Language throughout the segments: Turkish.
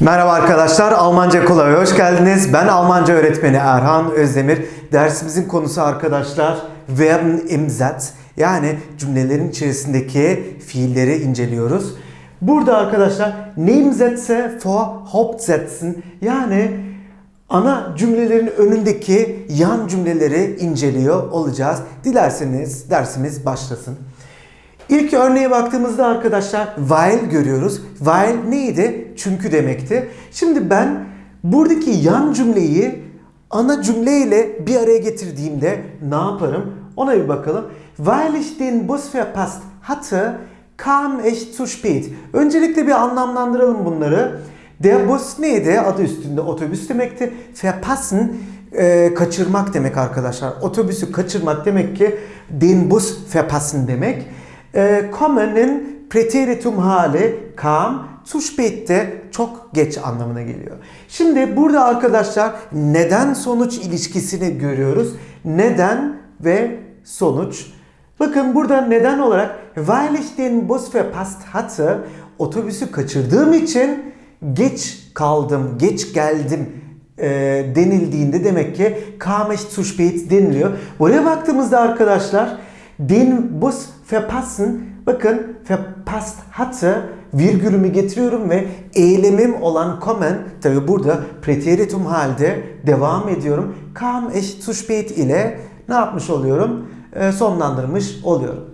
Merhaba arkadaşlar, Almanca Kolay'a hoş geldiniz. Ben Almanca öğretmeni Erhan Özdemir. Dersimizin konusu arkadaşlar Verben im Satz. Yani cümlelerin içerisindeki fiilleri inceliyoruz. Burada arkadaşlar Nebensätze vor Hauptsätzen yani ana cümlelerin önündeki yan cümleleri inceliyor olacağız. Dilerseniz dersimiz başlasın. İlk örneğe baktığımızda arkadaşlar while görüyoruz. While neydi? Çünkü demekti. Şimdi ben buradaki yan cümleyi ana cümleyle bir araya getirdiğimde ne yaparım? Ona bir bakalım. Weil ich den Bus verpasst hatte, kam ich zu spät. Öncelikle bir anlamlandıralım bunları. Der Bus neydi? Adı üstünde otobüs demekti. Verpassen e, kaçırmak demek arkadaşlar. Otobüsü kaçırmak demek ki den Bus verpassen demek. E, kommen'in preteritum hali kam, zu spät de çok geç anlamına geliyor. Şimdi burada arkadaşlar neden sonuç ilişkisini görüyoruz. Neden ve sonuç. Bakın burada neden olarak weil ich den Bus verpasst hatte otobüsü kaçırdığım için geç kaldım, geç geldim e, denildiğinde demek ki kam ich zu spät deniliyor. Buraya baktığımızda arkadaşlar den Bus verpassen bakın verpasst hatte virgülümü getiriyorum ve eylemim olan kommen tabi burada preteritum halde devam ediyorum. Kam ich zu ile ne yapmış oluyorum? Ee, sonlandırmış oluyorum.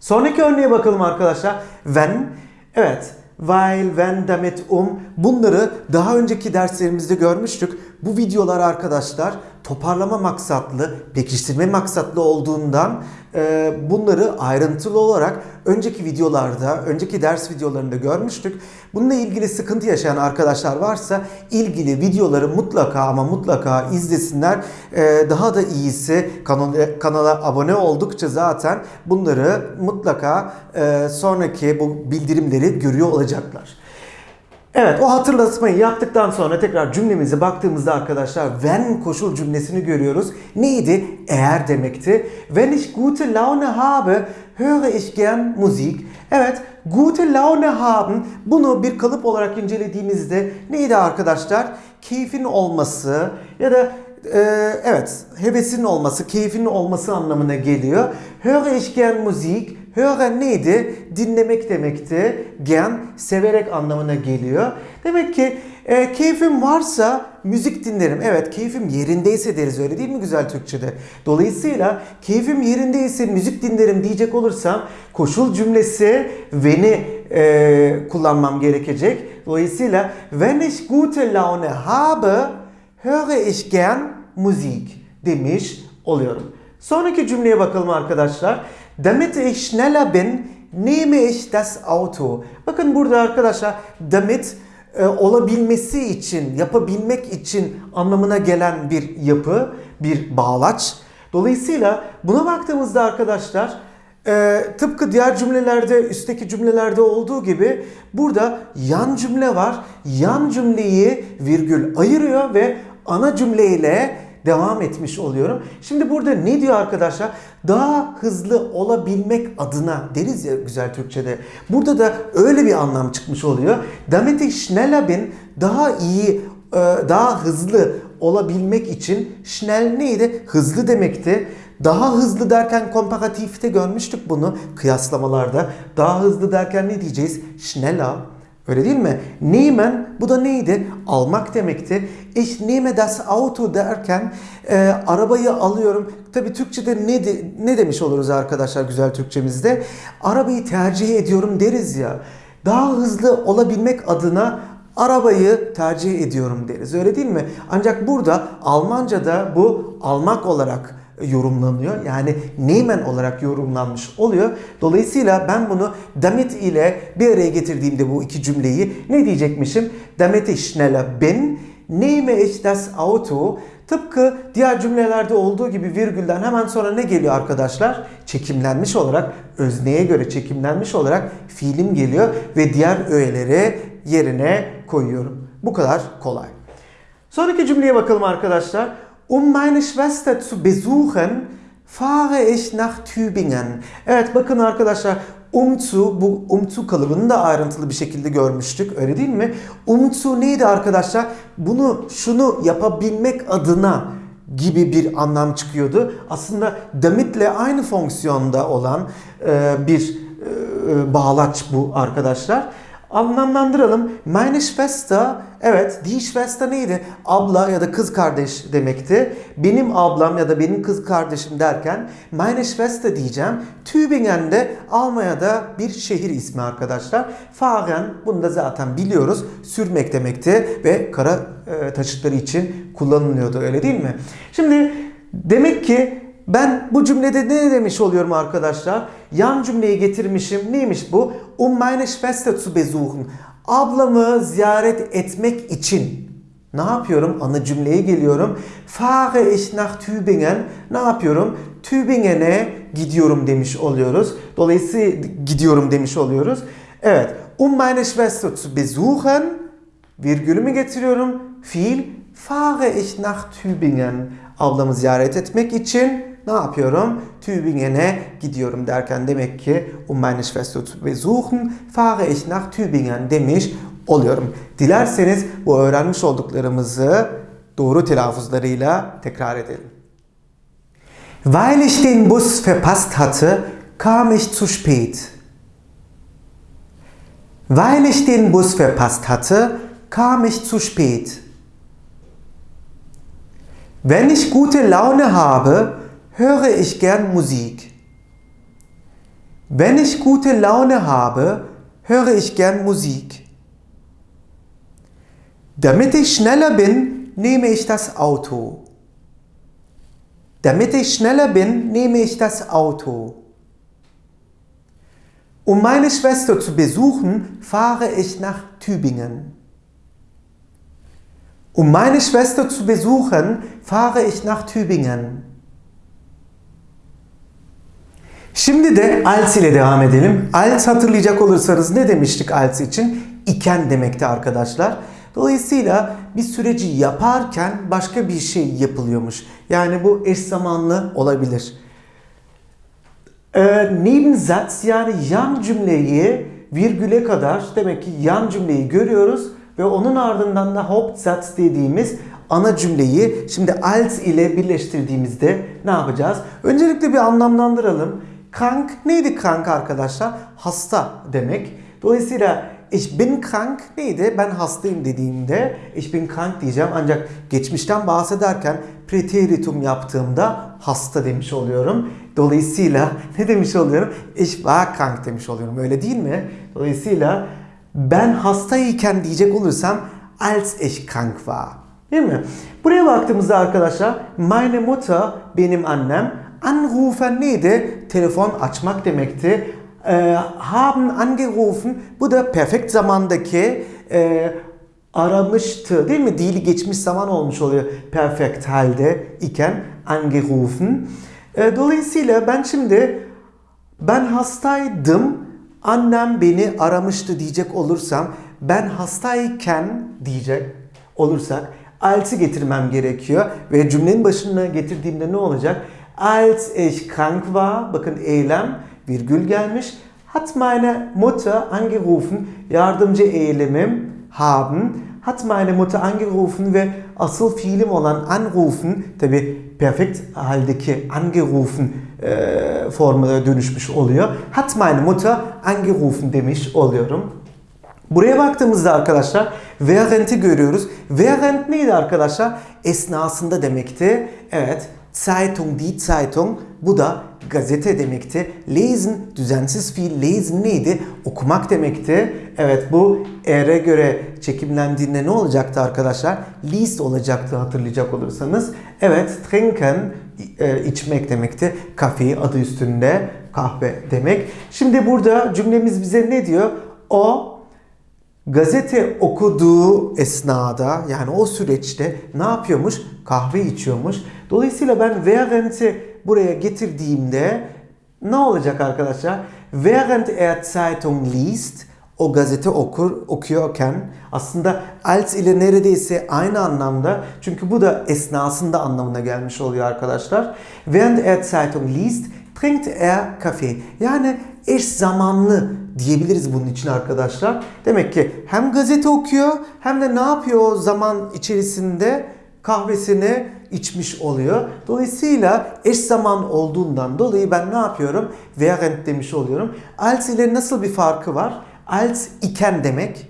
Sonraki örneğe bakalım arkadaşlar. When, evet, while, when, damit, um bunları daha önceki derslerimizde görmüştük. Bu videolar arkadaşlar toparlama maksatlı, pekiştirme maksatlı olduğundan e, bunları ayrıntılı olarak önceki videolarda, önceki ders videolarında görmüştük. Bununla ilgili sıkıntı yaşayan arkadaşlar varsa ilgili videoları mutlaka ama mutlaka izlesinler. E, daha da iyisi kanala, kanala abone oldukça zaten bunları mutlaka e, sonraki bu bildirimleri görüyor olacaklar. Evet o hatırlatmayı yaptıktan sonra tekrar cümlemize baktığımızda arkadaşlar wenn koşul cümlesini görüyoruz. Neydi? Eğer demekti. Wenn ich gute Laune habe, höre ich gern Musik. Evet, gute Laune haben bunu bir kalıp olarak incelediğimizde neydi arkadaşlar? Keyfin olması ya da e, evet hevesin olması, keyfin olması anlamına geliyor. Höre ich gern Musik. Hören neydi? Dinlemek demekti. Gern severek anlamına geliyor. Demek ki e, keyfim varsa müzik dinlerim. Evet keyfim yerindeyse deriz öyle değil mi güzel Türkçe'de? Dolayısıyla keyfim yerindeyse müzik dinlerim diyecek olursam koşul cümlesi when'i e, kullanmam gerekecek. Dolayısıyla wenn ich gute Laune habe höre ich gern Musik demiş oluyorum. Sonraki cümleye bakalım arkadaşlar. Damit ich schneller bin, nehme ich das Auto. Bakın burada arkadaşlar damit e, olabilmesi için, yapabilmek için anlamına gelen bir yapı, bir bağlaç. Dolayısıyla buna baktığımızda arkadaşlar e, tıpkı diğer cümlelerde, üstteki cümlelerde olduğu gibi burada yan cümle var. Yan cümleyi virgül ayırıyor ve ana cümleyle devam etmiş oluyorum. Şimdi burada ne diyor arkadaşlar? Daha hızlı olabilmek adına deriz ya güzel Türkçe'de. Burada da öyle bir anlam çıkmış oluyor. Damit ich daha iyi, e, daha hızlı olabilmek için schnell neydi? Hızlı demekti. Daha hızlı derken komparatifte görmüştük bunu kıyaslamalarda. Daha hızlı derken ne diyeceğiz? Schneller. Öyle değil mi? Nehmen bu da neydi? Almak demekti. Ich nehme das Auto derken e, arabayı alıyorum. Tabii Türkçe'de ne de, ne demiş oluruz arkadaşlar güzel Türkçemizde? Arabayı tercih ediyorum deriz ya. Daha hızlı olabilmek adına arabayı tercih ediyorum deriz. Öyle değil mi? Ancak burada Almanca'da bu almak olarak yorumlanıyor. Yani nehmen olarak yorumlanmış oluyor. Dolayısıyla ben bunu damit ile bir araya getirdiğimde bu iki cümleyi ne diyecekmişim? Damit ich schneller bin, nehme ich das Auto. Tıpkı diğer cümlelerde olduğu gibi virgülden hemen sonra ne geliyor arkadaşlar? Çekimlenmiş olarak, özneye göre çekimlenmiş olarak fiilim geliyor ve diğer öğeleri yerine koyuyorum. Bu kadar kolay. Sonraki cümleye bakalım arkadaşlar. Um meine Schwester zu besuchen, fahre ich nach Tübingen. Evet bakın arkadaşlar um zu, bu um zu kalıbını da ayrıntılı bir şekilde görmüştük. Öyle değil mi? Um zu neydi arkadaşlar? Bunu, şunu yapabilmek adına gibi bir anlam çıkıyordu. Aslında damitle aynı fonksiyonda olan e, bir e, bağlaç bu arkadaşlar. Anlamlandıralım. Meine Schwester, evet, die Schwester neydi? Abla ya da kız kardeş demekti. Benim ablam ya da benim kız kardeşim derken meine Schwester diyeceğim. Tübingen'de Almanya'da bir şehir ismi arkadaşlar. Fahren, bunu da zaten biliyoruz. Sürmek demekti ve kara e, taşıtları için kullanılıyordu öyle değil mi? Şimdi demek ki ben bu cümlede ne demiş oluyorum arkadaşlar? Yan cümleyi getirmişim. Neymiş bu? Um meine Schwester zu besuchen. Ablamı ziyaret etmek için. Ne yapıyorum? Ana cümleye geliyorum. Fahre ich nach Tübingen. Ne yapıyorum? Tübingen'e gidiyorum demiş oluyoruz. Dolayısıyla gidiyorum demiş oluyoruz. Evet. Um meine Schwester zu besuchen. Virgülümü getiriyorum. Fiil. Fahre ich nach Tübingen. Ablamı ziyaret etmek için ne yapıyorum? Tübingen'e gidiyorum derken demek ki um meine Schwester zu besuchen fahre ich nach Tübingen demiş oluyorum. Dilerseniz bu öğrenmiş olduklarımızı doğru telaffuzlarıyla tekrar edelim. Weil ich den Bus verpasst hatte, kam ich zu spät. Weil ich den Bus verpasst hatte, kam ich zu spät. Wenn ich gute Laune habe, höre ich gern Musik. Wenn ich gute Laune habe, höre ich gern Musik. Damit ich schneller bin, nehme ich das Auto. Damit ich schneller bin, nehme ich das Auto. Um meine Schwester zu besuchen, fahre ich nach Tübingen. Um meine Schwester zu besuchen, fahre ich nach Tübingen. Şimdi de als ile devam edelim. Als hatırlayacak olursanız ne demiştik als için? İken demekti arkadaşlar. Dolayısıyla bir süreci yaparken başka bir şey yapılıyormuş. Yani bu eş zamanlı olabilir. Ee, Nebensatz yani yan cümleyi virgüle kadar demek ki yan cümleyi görüyoruz ve onun ardından da Hauptsatz dediğimiz ana cümleyi şimdi als ile birleştirdiğimizde ne yapacağız? Öncelikle bir anlamlandıralım. Krank neydi krank arkadaşlar? Hasta demek. Dolayısıyla ich bin krank neydi? Ben hastayım dediğimde ich bin krank diyeceğim. Ancak geçmişten bahsederken preteritum yaptığımda hasta demiş oluyorum. Dolayısıyla ne demiş oluyorum? Ich war krank demiş oluyorum. Öyle değil mi? Dolayısıyla ben hastayken diyecek olursam als ich krank war. Değil mi? Buraya baktığımızda arkadaşlar meine Mutter benim annem Anrufen neydi? Telefon açmak demekti. Ee, haben angerufen bu da perfekt zamandaki e, aramıştı değil mi? Dili geçmiş zaman olmuş oluyor perfekt halde iken angerufen. E, dolayısıyla ben şimdi ben hastaydım annem beni aramıştı diyecek olursam ben hastayken diyecek olursak als'i getirmem gerekiyor ve cümlenin başına getirdiğimde ne olacak? Als ich krank war, bakın eylem, virgül gelmiş. Hat meine Mutter angerufen, yardımcı eylemim haben. Hat meine Mutter angerufen ve asıl fiilim olan anrufen, tabi perfekt haldeki angerufen e, formuna dönüşmüş oluyor. Hat meine Mutter angerufen demiş oluyorum. Buraya baktığımızda arkadaşlar während'i görüyoruz. Während neydi arkadaşlar? Esnasında demekti. Evet. Zeitung, die Zeitung. Bu da gazete demekti. Lesen, düzensiz fiil lesen neydi? Okumak demekti. Evet bu eğre göre çekimlendiğinde ne olacaktı arkadaşlar? Liest olacaktı hatırlayacak olursanız. Evet, trinken e, içmek demekti. Kafe adı üstünde kahve demek. Şimdi burada cümlemiz bize ne diyor? O gazete okuduğu esnada yani o süreçte ne yapıyormuş? Kahve içiyormuş. Dolayısıyla ben während'i buraya getirdiğimde ne olacak arkadaşlar? Während er Zeitung liest, o gazete okur, okuyorken aslında als ile neredeyse aynı anlamda çünkü bu da esnasında anlamına gelmiş oluyor arkadaşlar. Während er Zeitung liest, trinkt er Kaffee. Yani eş zamanlı diyebiliriz bunun için arkadaşlar. Demek ki hem gazete okuyor hem de ne yapıyor o zaman içerisinde kahvesini içmiş oluyor. Dolayısıyla eş zaman olduğundan dolayı ben ne yapıyorum? Während demiş oluyorum. Als ile nasıl bir farkı var? Als iken demek.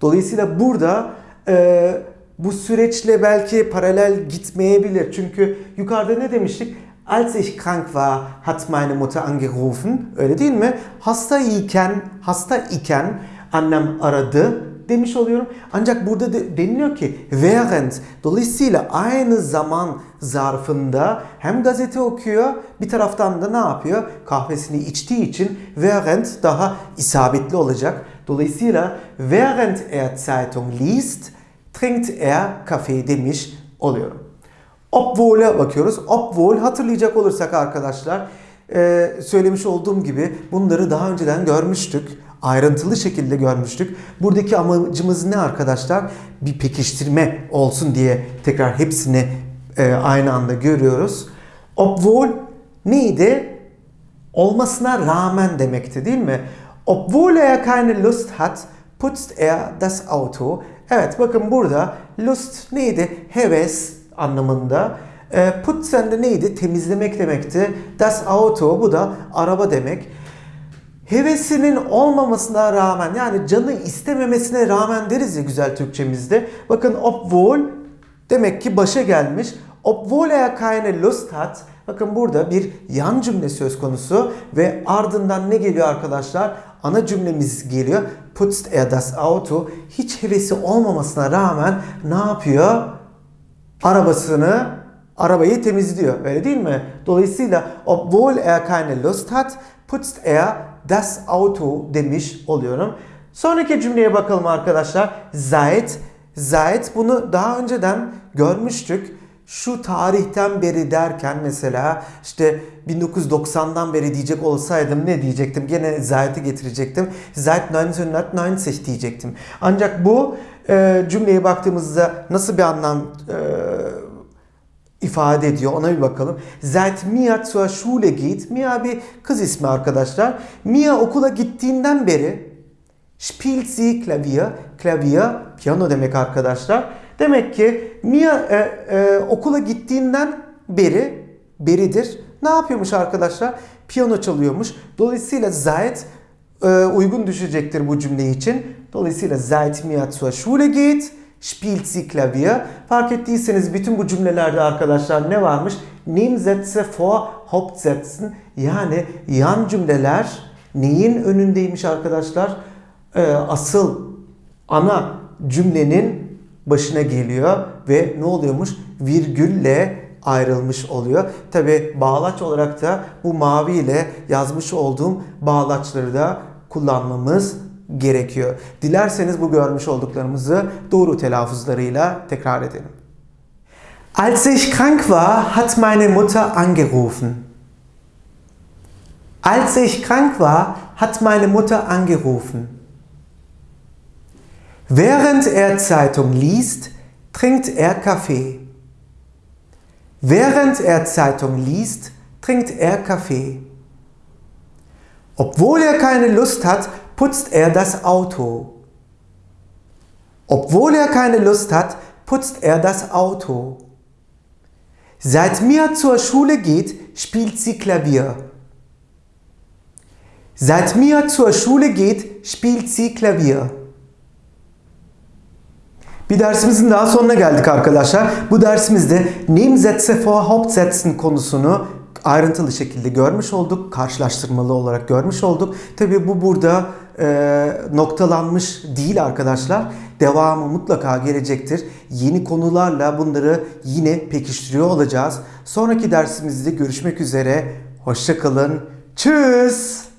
Dolayısıyla burada e, bu süreçle belki paralel gitmeyebilir. Çünkü yukarıda ne demiştik? Als ich krank war, hat meine Mutter angerufen. Öyle değil mi? Hasta iken, hasta iken annem aradı demiş oluyorum. Ancak burada de, deniliyor ki während. Dolayısıyla aynı zaman zarfında hem gazete okuyor bir taraftan da ne yapıyor? Kahvesini içtiği için während daha isabetli olacak. Dolayısıyla während er Zeitung liest, trinkt er Kaffee demiş oluyorum. Obwohl'e bakıyoruz. Obwohl hatırlayacak olursak arkadaşlar e, söylemiş olduğum gibi bunları daha önceden görmüştük. Ayrıntılı şekilde görmüştük. Buradaki amacımız ne arkadaşlar? Bir pekiştirme olsun diye tekrar hepsini e, aynı anda görüyoruz. Obwohl neydi? Olmasına rağmen demekti değil mi? Obwohl er keine Lust hat, putzt er das Auto. Evet bakın burada Lust neydi? Heves anlamında. E, putzen de neydi? Temizlemek demekti. Das Auto bu da araba demek. Hevesinin olmamasına rağmen yani canı istememesine rağmen deriz ya güzel Türkçemizde. Bakın obwohl demek ki başa gelmiş. Obwohl er keine Lust hat. Bakın burada bir yan cümle söz konusu ve ardından ne geliyor arkadaşlar? Ana cümlemiz geliyor. Putzt er das Auto. Hiç hevesi olmamasına rağmen ne yapıyor? Arabasını, arabayı temizliyor. Öyle değil mi? Dolayısıyla obwohl er keine Lust hat, putzt er das Auto demiş oluyorum. Sonraki cümleye bakalım arkadaşlar. Seit. Seit bunu daha önceden görmüştük. Şu tarihten beri derken mesela işte 1990'dan beri diyecek olsaydım ne diyecektim? Gene Zeit'i getirecektim. Seit 1990 diyecektim. Ancak bu e, cümleye baktığımızda nasıl bir anlam e, ifade ediyor ona bir bakalım. Seit Mia zur Schule geht. Mia bir kız ismi arkadaşlar. Mia okula gittiğinden beri spielt sie Klavier. Klavier piyano demek arkadaşlar. Demek ki Mia e, e, okula gittiğinden beri beridir. Ne yapıyormuş arkadaşlar? Piyano çalıyormuş. Dolayısıyla seit e, uygun düşecektir bu cümle için. Dolayısıyla seit Mia zur Schule geht spielt sie Klavier. Fark ettiyseniz bütün bu cümlelerde arkadaşlar ne varmış? Nebensätze vor Hauptsätzen yani yan cümleler neyin önündeymiş arkadaşlar? Ee, asıl ana cümlenin başına geliyor ve ne oluyormuş? Virgülle ayrılmış oluyor. Tabi bağlaç olarak da bu mavi ile yazmış olduğum bağlaçları da kullanmamız gerekiyor. Dilerseniz bu görmüş olduklarımızı doğru telaffuzlarıyla tekrar edelim. Als ich krank war, hat meine Mutter angerufen. Als ich krank war, hat meine Mutter angerufen. Während er Zeitung liest, trinkt er Kaffee. Während er Zeitung liest, trinkt er Kaffee. Obwohl er keine Lust hat, putzt er das Auto. Obwohl er keine Lust hat, putzt er das Auto. Seit Mia zur Schule geht, spielt sie Klavier. Seit Mia zur Schule geht, spielt sie Klavier. Bir dersimizin daha sonuna geldik arkadaşlar. Bu dersimizde Nebensätze vor Hauptsätzen konusunu ayrıntılı şekilde görmüş olduk. Karşılaştırmalı olarak görmüş olduk. Tabi bu burada e, noktalanmış değil arkadaşlar. Devamı mutlaka gelecektir. Yeni konularla bunları yine pekiştiriyor olacağız. Sonraki dersimizde görüşmek üzere. Hoşçakalın. Tschüss.